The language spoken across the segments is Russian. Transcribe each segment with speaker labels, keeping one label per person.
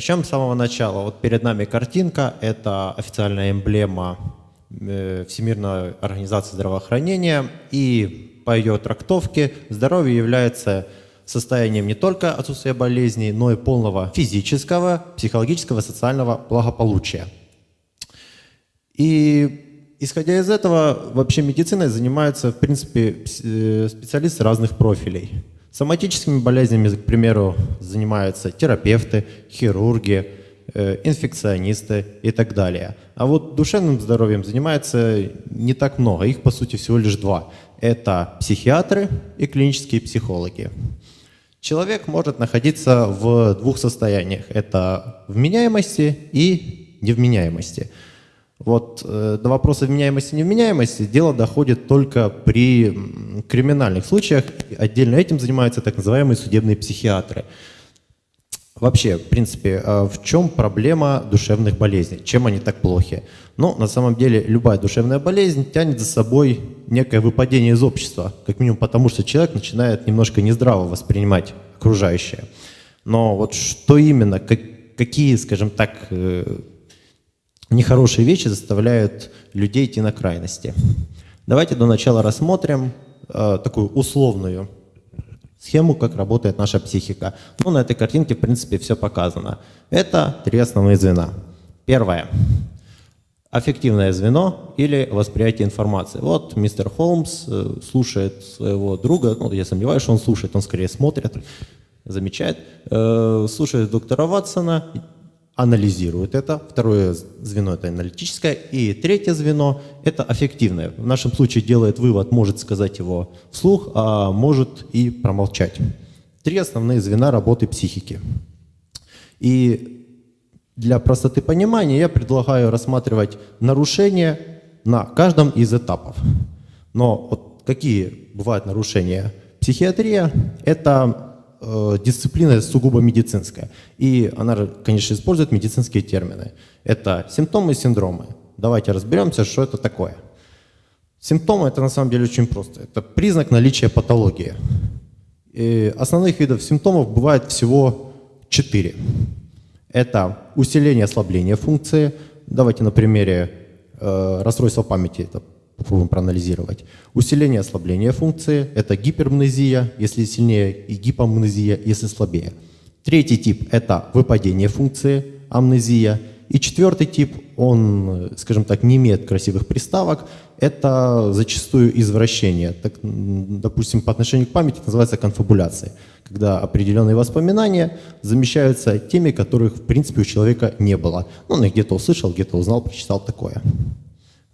Speaker 1: Начнем с самого начала. Вот перед нами картинка, это официальная эмблема э, Всемирной организации здравоохранения, и по ее трактовке здоровье является состоянием не только отсутствия болезней, но и полного физического, психологического, социального благополучия. И исходя из этого, вообще медициной занимаются, в принципе, э, специалисты разных профилей. Соматическими болезнями, к примеру, занимаются терапевты, хирурги, э, инфекционисты и так далее. А вот душевным здоровьем занимается не так много, их по сути всего лишь два. Это психиатры и клинические психологи. Человек может находиться в двух состояниях. Это вменяемости и невменяемости. Вот э, до вопроса вменяемости невменяемости дело доходит только при криминальных случаях. Отдельно этим занимаются так называемые судебные психиатры. Вообще, в принципе, э, в чем проблема душевных болезней? Чем они так плохи? Ну, на самом деле, любая душевная болезнь тянет за собой некое выпадение из общества, как минимум потому, что человек начинает немножко нездраво воспринимать окружающее. Но вот что именно, как, какие, скажем так, э, нехорошие вещи заставляют людей идти на крайности. Давайте до начала рассмотрим э, такую условную схему, как работает наша психика. Ну, на этой картинке, в принципе, все показано. Это три основные звена. Первое. Аффективное звено или восприятие информации. Вот мистер Холмс э, слушает своего друга, ну, я сомневаюсь, что он слушает, он скорее смотрит, замечает, э, слушает доктора Ватсона, анализирует это. Второе звено – это аналитическое. И третье звено – это аффективное. В нашем случае делает вывод, может сказать его вслух, а может и промолчать. Три основные звена работы психики. И для простоты понимания я предлагаю рассматривать нарушения на каждом из этапов. Но вот какие бывают нарушения? Психиатрия – это дисциплина сугубо медицинская. И она, конечно, использует медицинские термины. Это симптомы и синдромы. Давайте разберемся, что это такое. Симптомы – это на самом деле очень просто. Это признак наличия патологии. И основных видов симптомов бывает всего четыре. Это усиление ослабление функции. Давайте на примере э, расстройства памяти это попробуем проанализировать. Усиление ослабление функции – это гипермнезия, если сильнее, и гипомнезия, если слабее. Третий тип – это выпадение функции, амнезия. И четвертый тип, он, скажем так, не имеет красивых приставок, это зачастую извращение. Так, допустим, по отношению к памяти называется конфабуляция, когда определенные воспоминания замещаются теми, которых, в принципе, у человека не было. Ну, он их где-то услышал, где-то узнал, прочитал такое.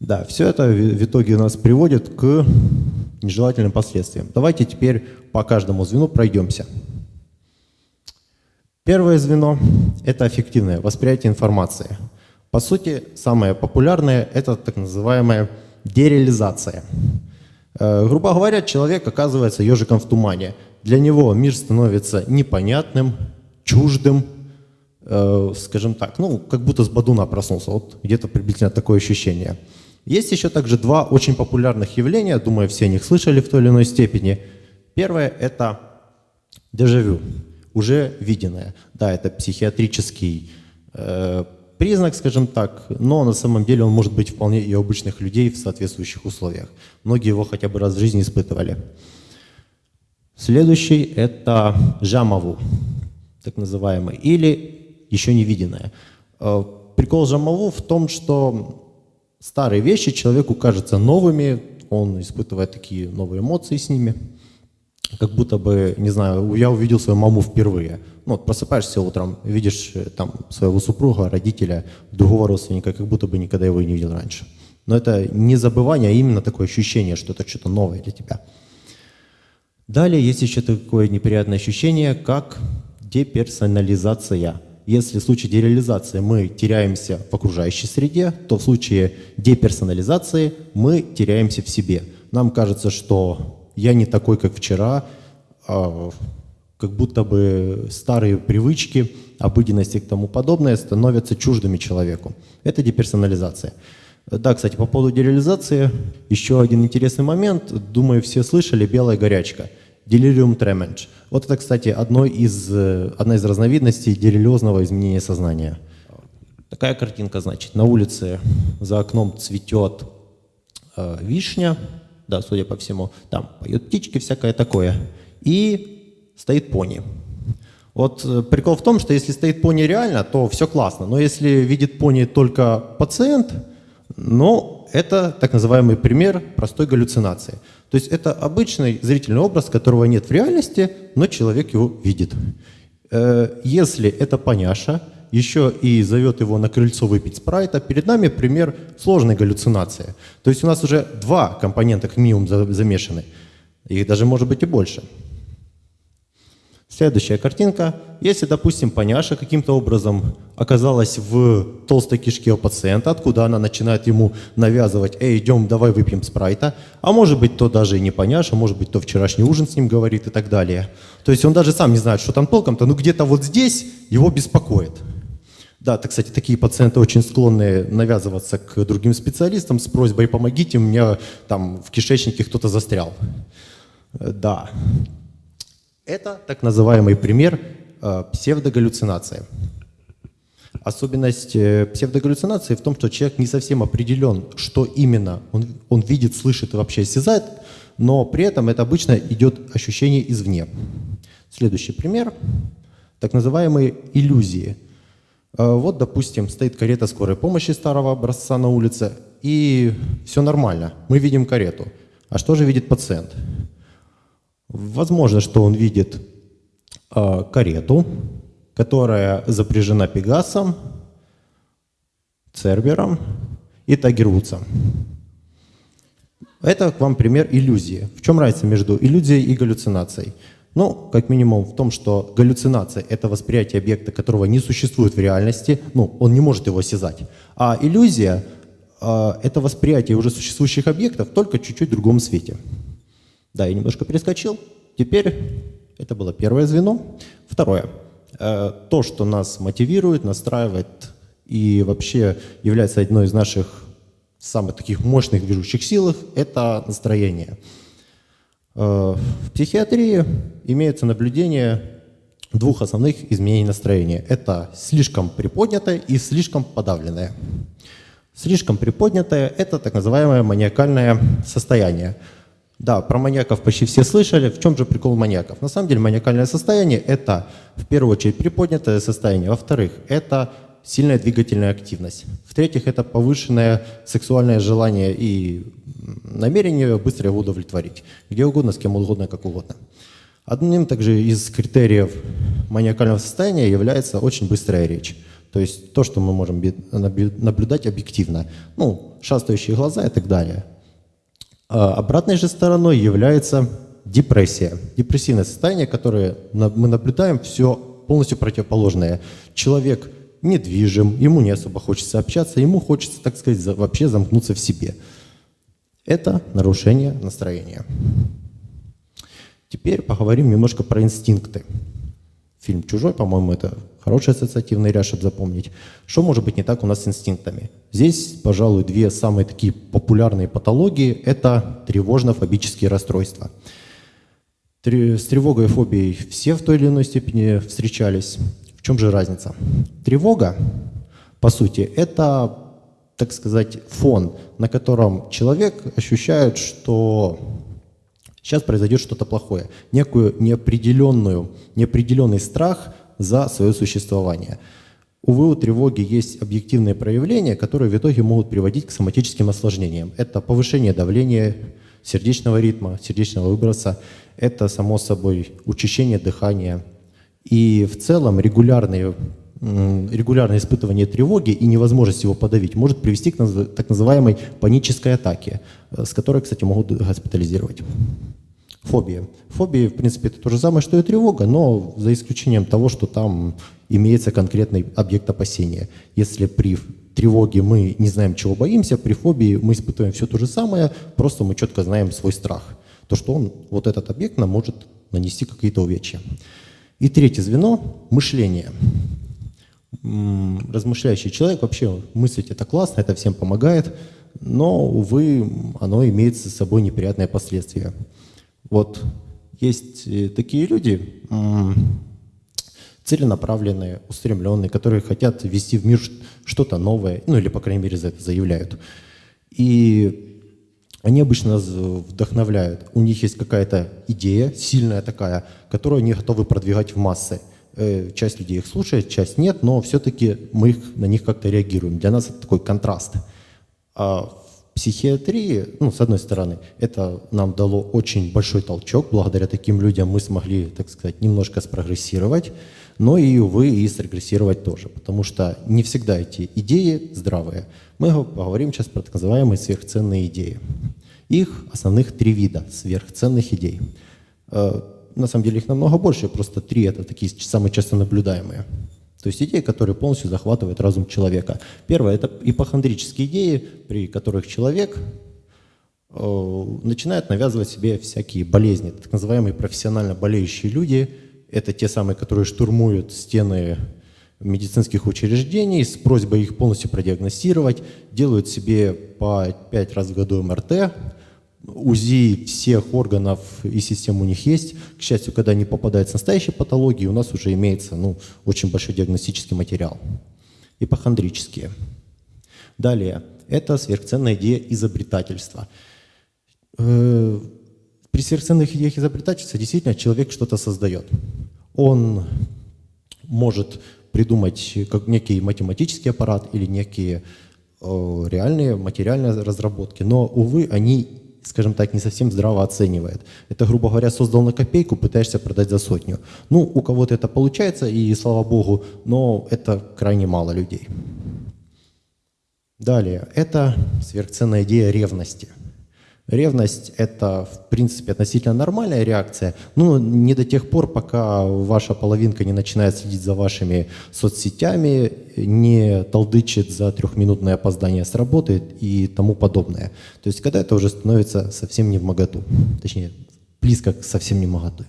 Speaker 1: Да, все это в итоге нас приводит к нежелательным последствиям. Давайте теперь по каждому звену пройдемся. Первое звено – это аффективное восприятие информации. По сути, самое популярное – это так называемая дереализация. Э, грубо говоря, человек оказывается ежиком в тумане. Для него мир становится непонятным, чуждым, э, скажем так, ну, как будто с бадуна проснулся. Вот где-то приблизительно такое ощущение – есть еще также два очень популярных явления, думаю, все о них слышали в той или иной степени. Первое – это дежавю, уже виденное. Да, это психиатрический э, признак, скажем так, но на самом деле он может быть вполне и у обычных людей в соответствующих условиях. Многие его хотя бы раз в жизни испытывали. Следующий – это жамаву, так называемый, или еще не виденное. Э, прикол жамаву в том, что старые вещи человеку кажутся новыми, он испытывает такие новые эмоции с ними, как будто бы, не знаю, я увидел свою маму впервые. Ну, вот просыпаешься утром, видишь э, там своего супруга, родителя, другого родственника, как будто бы никогда его не видел раньше. Но это не забывание, а именно такое ощущение, что это что-то новое для тебя. Далее есть еще такое неприятное ощущение, как деперсонализация. Если в случае дереализации мы теряемся в окружающей среде, то в случае деперсонализации мы теряемся в себе. Нам кажется, что я не такой, как вчера, а как будто бы старые привычки, обыденности и тому подобное становятся чуждыми человеку. Это деперсонализация. Да, кстати, по поводу дереализации, еще один интересный момент. Думаю, все слышали «белая горячка». Delirium tremens. Вот это, кстати, одно из, э, одна из разновидностей делириозного изменения сознания. Такая картинка, значит, на улице за окном цветет э, вишня, да, судя по всему, там поют птички, всякое такое, и стоит пони. Вот э, прикол в том, что если стоит пони реально, то все классно, но если видит пони только пациент, ну, это так называемый пример простой галлюцинации. То есть это обычный зрительный образ, которого нет в реальности, но человек его видит. Э, если это поняша, еще и зовет его на крыльцо выпить спрайта, перед нами пример сложной галлюцинации. То есть у нас уже два компонента как минимум замешаны. Их даже может быть и больше. Следующая картинка. Если, допустим, поняша каким-то образом оказалась в толстой кишке у пациента, откуда она начинает ему навязывать, эй, идем, давай выпьем спрайта, а может быть, то даже и не поняша, может быть, то вчерашний ужин с ним говорит и так далее. То есть он даже сам не знает, что там толком-то, но где-то вот здесь его беспокоит. Да, это, кстати, такие пациенты очень склонны навязываться к другим специалистам с просьбой «помогите, у меня там в кишечнике кто-то застрял». Да, это так называемый пример э, псевдогаллюцинации. Особенность э, псевдогаллюцинации в том, что человек не совсем определен, что именно он, он видит, слышит и вообще осязает, но при этом это обычно идет ощущение извне. Следующий пример – так называемые иллюзии. Э, вот, допустим, стоит карета скорой помощи старого образца на улице, и все нормально, мы видим карету. А что же видит пациент? Возможно, что он видит э, карету, которая запряжена Пегасом, Цербером и Тагервудсом. Это к вам пример иллюзии. В чем разница между иллюзией и галлюцинацией? Ну, как минимум в том, что галлюцинация – это восприятие объекта, которого не существует в реальности, ну, он не может его осязать. А иллюзия э, – это восприятие уже существующих объектов, только чуть-чуть в другом свете. Да, я немножко перескочил. Теперь это было первое звено. Второе. Э, то, что нас мотивирует, настраивает и вообще является одной из наших самых таких мощных движущих сил, это настроение. Э, в психиатрии имеется наблюдение двух основных изменений настроения. Это слишком приподнятое и слишком подавленное. Слишком приподнятое – это так называемое маниакальное состояние – да, про маньяков почти все слышали. В чем же прикол маньяков? На самом деле маниакальное состояние – это в первую очередь приподнятое состояние. Во-вторых, это сильная двигательная активность. В-третьих, это повышенное сексуальное желание и намерение быстро его удовлетворить. Где угодно, с кем угодно, как угодно. Одним также из критериев маниакального состояния является очень быстрая речь. То есть то, что мы можем наблюдать объективно. Ну, шастающие глаза и так далее – обратной же стороной является депрессия. Депрессивное состояние, которое мы наблюдаем, все полностью противоположное. Человек недвижим, ему не особо хочется общаться, ему хочется, так сказать, вообще замкнуться в себе. Это нарушение настроения. Теперь поговорим немножко про инстинкты. Фильм «Чужой», по-моему, это хороший ассоциативный ряд, чтобы запомнить. Что может быть не так у нас с инстинктами? Здесь, пожалуй, две самые такие популярные патологии – это тревожно-фобические расстройства. С тревогой и фобией все в той или иной степени встречались. В чем же разница? Тревога, по сути, это, так сказать, фон, на котором человек ощущает, что сейчас произойдет что-то плохое, некую неопределенную, неопределенный страх – за свое существование. Увы, у тревоги есть объективные проявления, которые в итоге могут приводить к соматическим осложнениям. Это повышение давления, сердечного ритма, сердечного выброса, это, само собой, учащение дыхания. И в целом регулярные, регулярное испытывание тревоги и невозможность его подавить может привести к так называемой панической атаке, э, с которой, кстати, могут госпитализировать. Фобия. Фобия, в принципе, это то же самое, что и тревога, но за исключением того, что там имеется конкретный объект опасения. Если при тревоге мы не знаем, чего боимся, при фобии мы испытываем все то же самое, просто мы четко знаем свой страх. То, что он, вот этот объект нам может нанести какие-то увечья. И третье звено – мышление. Размышляющий человек, вообще мыслить это классно, это всем помогает, но, увы, оно имеет с собой неприятные последствия. Вот Есть э, такие люди, целенаправленные, устремленные, которые хотят ввести в мир что-то новое, ну или, по крайней мере, за это заявляют. И они обычно нас вдохновляют. У них есть какая-то идея, сильная такая, которую они готовы продвигать в массы. Э, часть людей их слушает, часть нет, но все-таки мы их, на них как-то реагируем. Для нас это такой контраст. А психиатрии, ну, с одной стороны, это нам дало очень большой толчок. Благодаря таким людям мы смогли, так сказать, немножко спрогрессировать но и, увы, и срегрессировать тоже, потому что не всегда эти идеи здравые. Мы поговорим сейчас про так называемые сверхценные идеи. Их основных три вида сверхценных идей. Э, на самом деле их намного больше, просто три это такие самые часто наблюдаемые. То есть идеи, которые полностью захватывают разум человека. Первое – это ипохондрические идеи, при которых человек э, начинает навязывать себе всякие болезни. Так называемые профессионально болеющие люди – это те самые, которые штурмуют стены медицинских учреждений с просьбой их полностью продиагностировать, делают себе по 5 раз в году МРТ, УЗИ всех органов и систем у них есть. К счастью, когда они попадают с настоящей патологией, у нас уже имеется ну, очень большой диагностический материал. Ипохондрические. Далее. Это сверхценная идея изобретательства. Э, при сверхценных идеях изобретательства действительно человек что-то создает. Он может придумать как некий математический аппарат или некие э, реальные материальные разработки, но, увы, они, скажем так, не совсем здраво оценивает. Это, грубо говоря, создал на копейку, пытаешься продать за сотню. Ну, у кого-то это получается, и слава богу, но это крайне мало людей. Далее, это сверхценная идея ревности – Ревность – это, в принципе, относительно нормальная реакция, но не до тех пор, пока ваша половинка не начинает следить за вашими соцсетями, не толдычит за трехминутное опоздание с работы и тому подобное. То есть, когда это уже становится совсем не в моготу, точнее, близко к совсем не в моготу.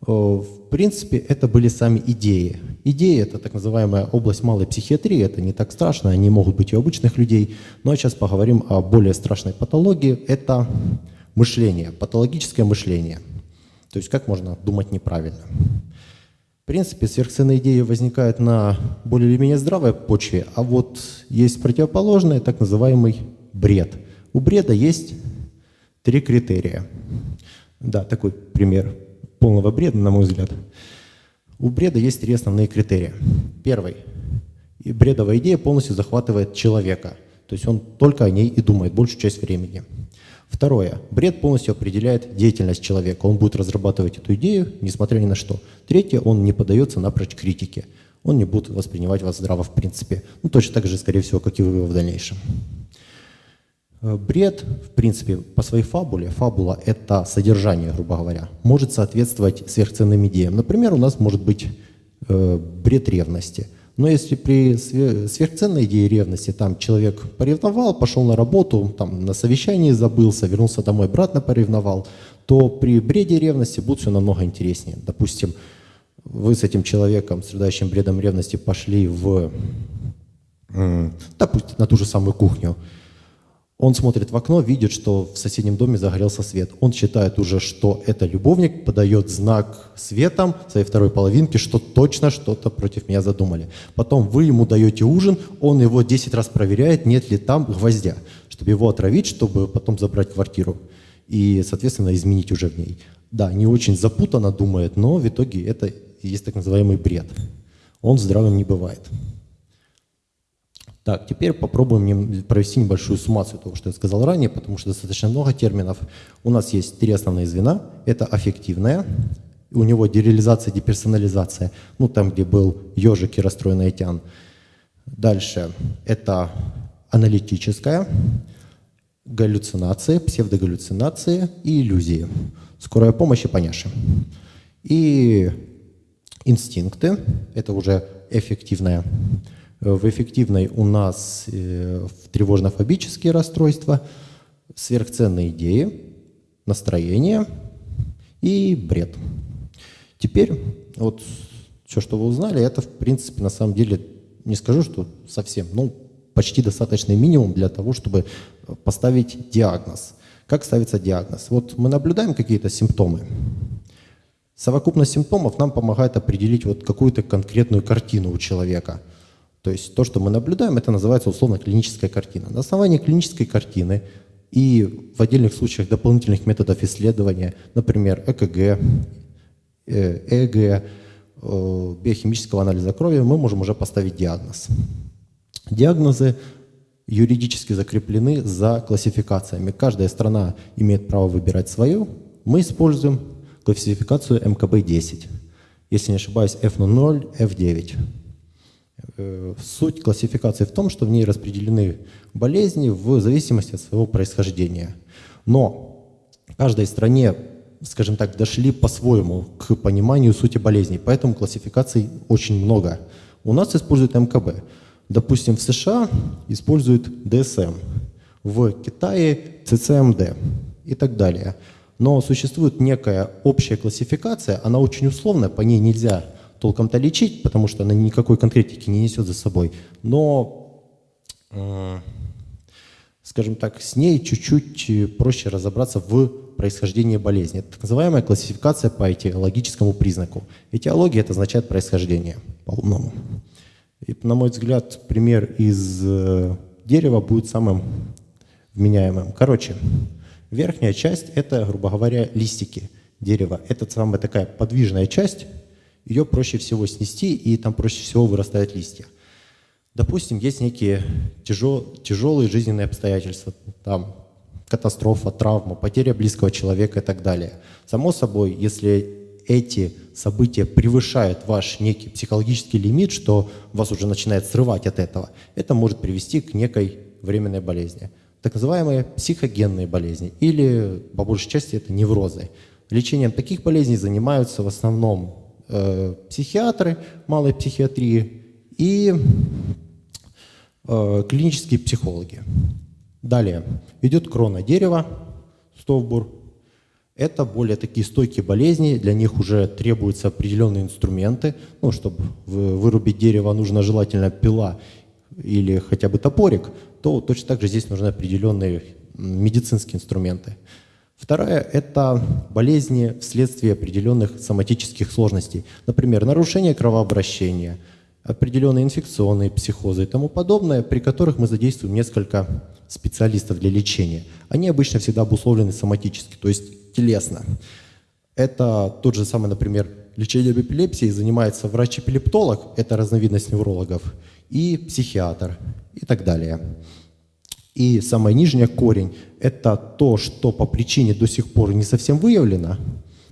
Speaker 1: В принципе, это были сами идеи. Идеи – это так называемая область малой психиатрии, это не так страшно, они могут быть и у обычных людей. Но сейчас поговорим о более страшной патологии – это мышление, патологическое мышление. То есть как можно думать неправильно. В принципе, сверхценные идеи возникают на более или менее здравой почве, а вот есть противоположное, так называемый бред. У бреда есть три критерия. Да, такой пример полного бреда, на мой взгляд. У бреда есть три основные критерия. Первый. Бредовая идея полностью захватывает человека. То есть он только о ней и думает большую часть времени. Второе. Бред полностью определяет деятельность человека. Он будет разрабатывать эту идею, несмотря ни на что. Третье. Он не поддается напрочь критике. Он не будет воспринимать вас здраво в принципе. Ну, точно так же, скорее всего, как и вы в дальнейшем. Э, бред, в принципе, по своей фабуле, фабула – это содержание, грубо говоря, может соответствовать сверхценным идеям. Например, у нас может быть э, бред ревности. Но если при сверхценной идее ревности там человек поревновал, пошел на работу, там на совещании забылся, вернулся домой, обратно поревновал, то при бреде ревности будет все намного интереснее. Допустим, вы с этим человеком, страдающим бредом ревности, пошли в, допустим, на ту же самую кухню, он смотрит в окно, видит, что в соседнем доме загорелся свет. Он считает уже, что это любовник, подает знак светом своей второй половинке, что точно что-то против меня задумали. Потом вы ему даете ужин, он его 10 раз проверяет, нет ли там гвоздя, чтобы его отравить, чтобы потом забрать квартиру и, соответственно, изменить уже в ней. Да, не очень запутанно думает, но в итоге это есть так называемый бред. Он здравым не бывает. Так, теперь попробуем провести небольшую суммацию того, что я сказал ранее, потому что достаточно много терминов. У нас есть три основные звена. Это аффективная, у него дереализация, деперсонализация, ну там, где был ежик и расстроенный тян. Дальше это аналитическая, галлюцинации, псевдогаллюцинации и иллюзии. Скорая помощь и поняши. И инстинкты, это уже эффективная в эффективной у нас э, тревожно-фобические расстройства, сверхценные идеи, настроение и бред. Теперь вот все, что вы узнали, это в принципе на самом деле, не скажу, что совсем, ну почти достаточный минимум для того, чтобы поставить диагноз. Как ставится диагноз? Вот мы наблюдаем какие-то симптомы. Совокупность симптомов нам помогает определить вот какую-то конкретную картину у человека. То есть то, что мы наблюдаем, это называется условно клиническая картина. На основании клинической картины и в отдельных случаях дополнительных методов исследования, например, ЭКГ, ЭГ, э, биохимического анализа крови, мы можем уже поставить диагноз. Диагнозы юридически закреплены за классификациями. Каждая страна имеет право выбирать свою. Мы используем классификацию МКБ-10. Если не ошибаюсь, F0, F9. Э, суть классификации в том, что в ней распределены болезни в зависимости от своего происхождения. Но каждой стране, скажем так, дошли по-своему к пониманию сути болезней, поэтому классификаций очень много. У нас используют МКБ. Допустим, в США используют DSM, в Китае CCMD и так далее. Но существует некая общая классификация, она очень условная, по ней нельзя толком-то лечить, потому что она никакой конкретики не несет за собой. Но, э, скажем так, с ней чуть-чуть проще разобраться в происхождении болезни. Это так называемая классификация по этиологическому признаку. Этиология – это означает происхождение по-умному. И, на мой взгляд, пример из э, дерева будет самым вменяемым. Короче, Верхняя часть – это, грубо говоря, листики дерева. Это самая такая подвижная часть, ее проще всего снести, и там проще всего вырастают листья. Допустим, есть некие тяжел, тяжелые жизненные обстоятельства, там катастрофа, травма, потеря близкого человека и так далее. Само собой, если эти события превышают ваш некий психологический лимит, что вас уже начинает срывать от этого, это может привести к некой временной болезни так называемые психогенные болезни, или по большей части это неврозы. Лечением таких болезней занимаются в основном психиатры малой психиатрии и э, клинические психологи. Далее идет крона дерева, стовбур. Это более такие стойкие болезни, для них уже требуются определенные инструменты. Ну, чтобы вырубить дерево, нужно желательно пила или хотя бы топорик, то точно так же здесь нужны определенные медицинские инструменты. Вторая – это болезни вследствие определенных соматических сложностей. Например, нарушение кровообращения, определенные инфекционные психозы и тому подобное, при которых мы задействуем несколько специалистов для лечения. Они обычно всегда обусловлены соматически, то есть телесно. Это тот же самый, например, лечение эпилепсии занимается врач-эпилептолог, это разновидность неврологов, и психиатр и так далее. И самая нижняя корень – это то, что по причине до сих пор не совсем выявлено,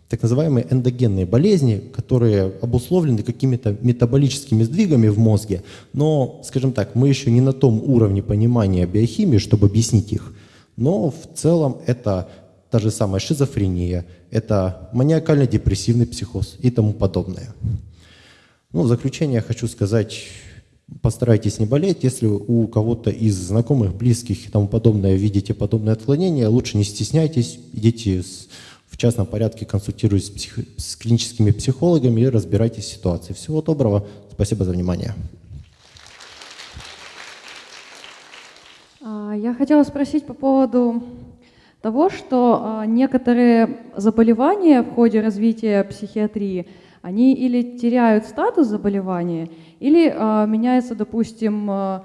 Speaker 1: так называемые эндогенные болезни, которые обусловлены какими-то метаболическими сдвигами в мозге, но, скажем так, мы еще не на том уровне понимания биохимии, чтобы объяснить их. Но в целом это та же самая шизофрения, это маниакально-депрессивный психоз и тому подобное. Ну, в заключение хочу сказать, Постарайтесь не болеть. Если у кого-то из знакомых, близких и тому подобное видите подобное отклонение, лучше не стесняйтесь, идите в частном порядке, консультируйтесь с, псих... с клиническими психологами и разбирайтесь в ситуации. Всего доброго. Спасибо за внимание.
Speaker 2: А, я хотела спросить по поводу того, что а, некоторые заболевания в ходе развития психиатрии, они или теряют статус заболевания, или э, меняется, допустим, э,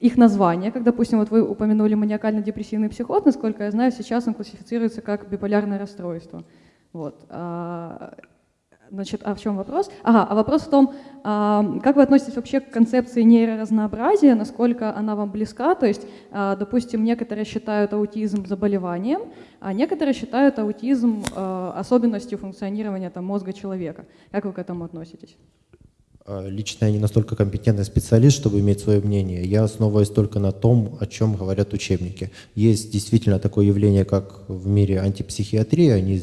Speaker 2: их название, как, допустим, вот вы упомянули маниакально-депрессивный психоз, насколько я знаю, сейчас он классифицируется как биполярное расстройство. Вот. Значит, а в чем вопрос? Ага, а вопрос в том, а, как вы относитесь вообще к концепции нейроразнообразия, насколько она вам близка? То есть, а, допустим, некоторые считают аутизм заболеванием, а некоторые считают аутизм а, особенностью функционирования там, мозга человека. Как вы к этому относитесь?
Speaker 1: Лично я не настолько компетентный специалист, чтобы иметь свое мнение. Я основываюсь только на том, о чем говорят учебники. Есть действительно такое явление, как в мире антипсихиатрии. Они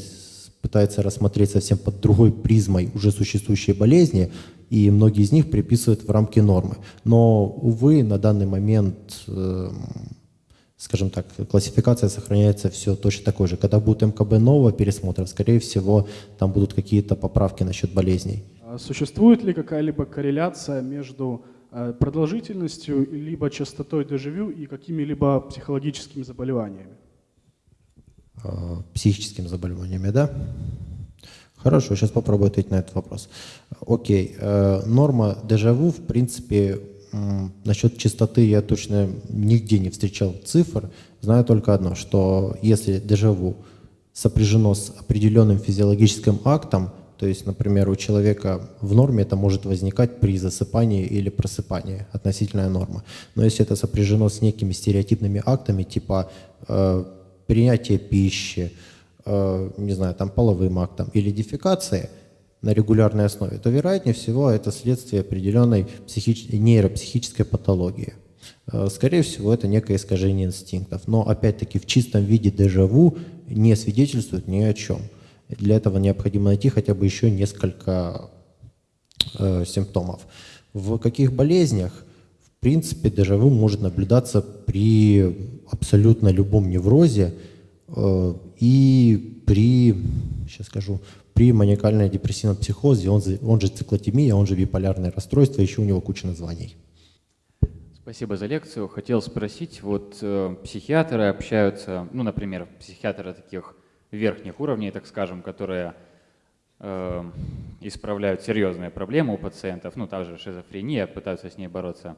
Speaker 1: пытаются рассмотреть совсем под другой призмой уже существующие болезни, и многие из них приписывают в рамки нормы. Но, увы, на данный момент, э, скажем так, классификация сохраняется все точно такой же. Когда будет МКБ нового пересмотра, скорее всего, там будут какие-то поправки насчет болезней.
Speaker 3: А существует ли какая-либо корреляция между э, продолжительностью либо частотой дежавю и какими-либо психологическими заболеваниями?
Speaker 1: Психическими заболеваниями, да? Хорошо, сейчас попробую ответить на этот вопрос. Окей, э, норма дежавю, в принципе, насчет частоты я точно нигде не встречал цифр. Знаю только одно, что если дежавю сопряжено с определенным физиологическим актом, то есть, например, у человека в норме это может возникать при засыпании или просыпании, относительная норма. Но если это сопряжено с некими стереотипными актами, типа э, принятие пищи, э, не знаю, там половым актом или дефекации на регулярной основе, то вероятнее всего это следствие определенной психич... нейропсихической патологии. Э, скорее всего, это некое искажение инстинктов. Но опять-таки в чистом виде дежавю не свидетельствует ни о чем. Для этого необходимо найти хотя бы еще несколько э, симптомов. В каких болезнях, в принципе, дежавю может наблюдаться при абсолютно любом неврозе э, и при, сейчас скажу, при маниакально-депрессивном психозе, он, он же циклотемия, он же биполярное расстройство, еще у него куча названий.
Speaker 4: Спасибо за лекцию. Хотел спросить, вот э, психиатры общаются, ну, например, психиатры таких верхних уровней, так скажем, которые э, исправляют серьезные проблемы у пациентов, ну, также шизофрения, пытаются с ней бороться,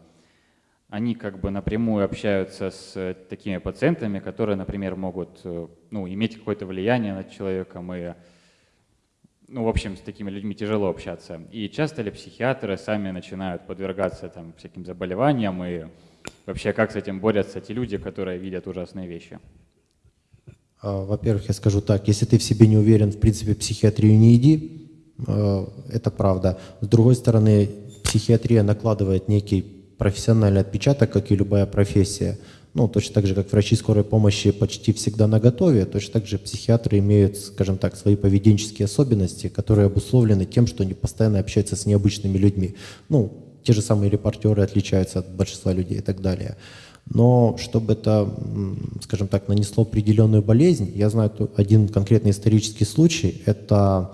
Speaker 4: они как бы напрямую общаются с такими пациентами, которые, например, могут э, ну, иметь какое-то влияние над человеком и ну, в общем, с такими людьми тяжело общаться. И часто ли психиатры сами начинают подвергаться там всяким заболеваниям и вообще как с этим борются те люди, которые видят ужасные вещи?
Speaker 1: А, во-первых, я скажу так, если ты в себе не уверен, в принципе, психиатрию не иди, а, это правда. С другой стороны, психиатрия накладывает некий профессиональный отпечаток, как и любая профессия. Ну, точно так же, как врачи скорой помощи почти всегда на готове, точно так же психиатры имеют, скажем так, свои поведенческие особенности, которые обусловлены тем, что они постоянно общаются с необычными людьми. Ну, те же самые репортеры отличаются от большинства людей и так далее. Но чтобы это, скажем так, нанесло определенную болезнь, я знаю один конкретный исторический случай, это,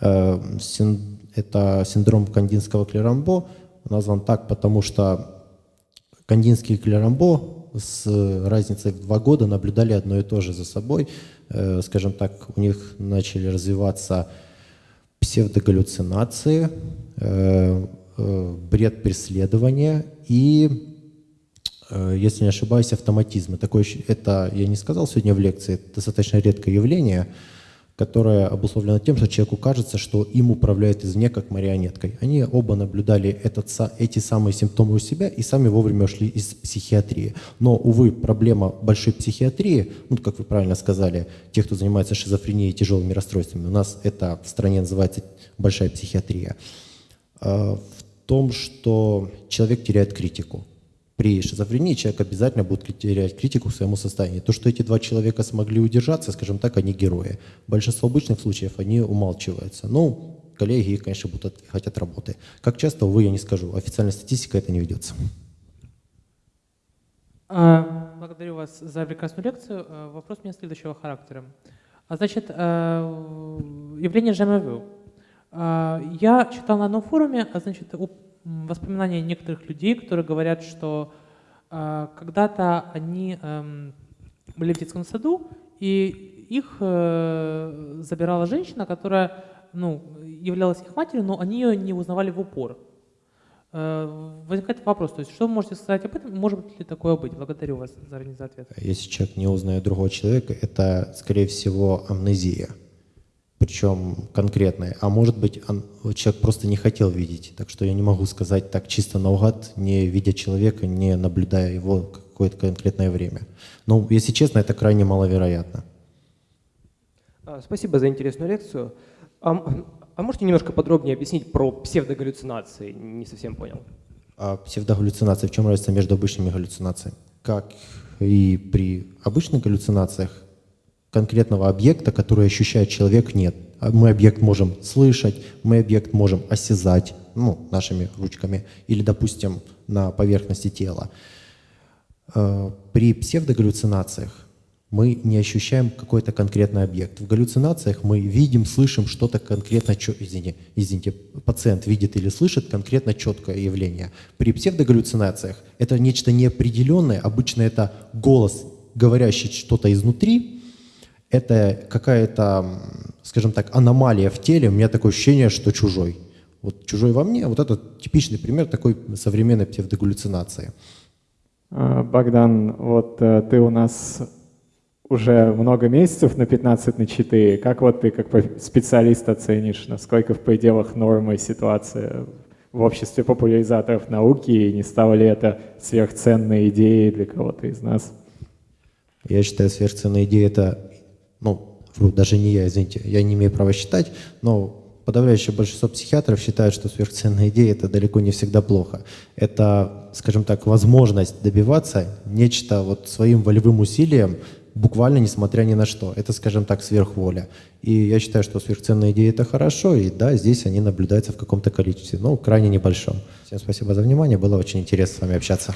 Speaker 1: э, син, это синдром кандинского клерамбо, назван так, потому что кандинский клерамбо с разницей в два года наблюдали одно и то же за собой. Э, скажем так, у них начали развиваться псевдогаллюцинации, э, э, бред преследования и если не ошибаюсь, автоматизмы. Такое, это, я не сказал сегодня в лекции, это достаточно редкое явление, которое обусловлено тем, что человеку кажется, что им управляет извне как марионеткой. Они оба наблюдали этот, эти самые симптомы у себя и сами вовремя ушли из психиатрии. Но, увы, проблема большой психиатрии, ну, как вы правильно сказали, тех, кто занимается шизофренией и тяжелыми расстройствами, у нас это в стране называется большая психиатрия, э, в том, что человек теряет критику при шизофрении человек обязательно будет терять критику к своему состоянию. То, что эти два человека смогли удержаться, скажем так, они герои. Большинство обычных случаев они умалчиваются. Ну, коллеги, конечно, будут отъехать от работы. Как часто, увы, я не скажу. Официальная статистика это не ведется.
Speaker 5: А, благодарю вас за прекрасную лекцию. А, вопрос у меня следующего характера. А, значит, явление ЖМВ. Я читал на одном форуме, а значит, воспоминания некоторых людей, которые говорят, что э, когда-то они э, были в детском саду, и их э, забирала женщина, которая ну, являлась их матерью, но они ее не узнавали в упор. Э, возникает вопрос, то есть что вы можете сказать об этом, может ли такое быть? Благодарю вас заранее за ответ.
Speaker 1: Если человек не узнает другого человека, это, скорее всего, амнезия причем конкретное. А может быть, он, человек просто не хотел видеть. Так что я не могу сказать так чисто наугад, не видя человека, не наблюдая его какое-то конкретное время. Но, если честно, это крайне маловероятно.
Speaker 6: А, спасибо за интересную лекцию. А, а можете немножко подробнее объяснить про псевдогаллюцинации? Не совсем понял.
Speaker 1: А псевдогаллюцинации, в чем разница между обычными галлюцинациями? Как и при обычных галлюцинациях, конкретного объекта, который ощущает человек, нет. А мы объект можем слышать, мы объект можем осязать, ну, нашими ручками, или, допустим, на поверхности тела. Э, при псевдогаллюцинациях мы не ощущаем какой-то конкретный объект. В галлюцинациях мы видим, слышим что-то конкретно, извините, извините, пациент видит или слышит конкретно четкое явление. При псевдогаллюцинациях это нечто неопределенное, обычно это голос, говорящий что-то изнутри, это какая-то, скажем так, аномалия в теле, у меня такое ощущение, что чужой. Вот чужой во мне, вот это типичный пример такой современной псевдогаллюцинации.
Speaker 7: А, Богдан, вот э, ты у нас уже много месяцев на 15 на 4. Как вот ты как специалист оценишь, насколько в пределах нормы ситуация в обществе популяризаторов науки, и не стало ли это сверхценной идеей для кого-то из нас?
Speaker 1: Я считаю, сверхценная идея это, ну, вру, даже не я, извините, я не имею права считать, но подавляющее большинство психиатров считают, что сверхценная идея это далеко не всегда плохо. Это, скажем так, возможность добиваться нечто вот своим волевым усилием, буквально несмотря ни на что. Это, скажем так, сверхволя. И я считаю, что сверхценные идеи это хорошо, и да, здесь они наблюдаются в каком-то количестве, но крайне небольшом. Всем спасибо за внимание, было очень интересно с вами общаться.